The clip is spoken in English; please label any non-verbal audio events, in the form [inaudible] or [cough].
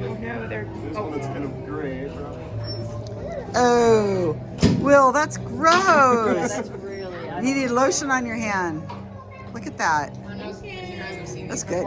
Oh no, they're. This kind of gray. Oh, Will, that's gross. [laughs] That's really. You need lotion on your hand. Look at that. That's good.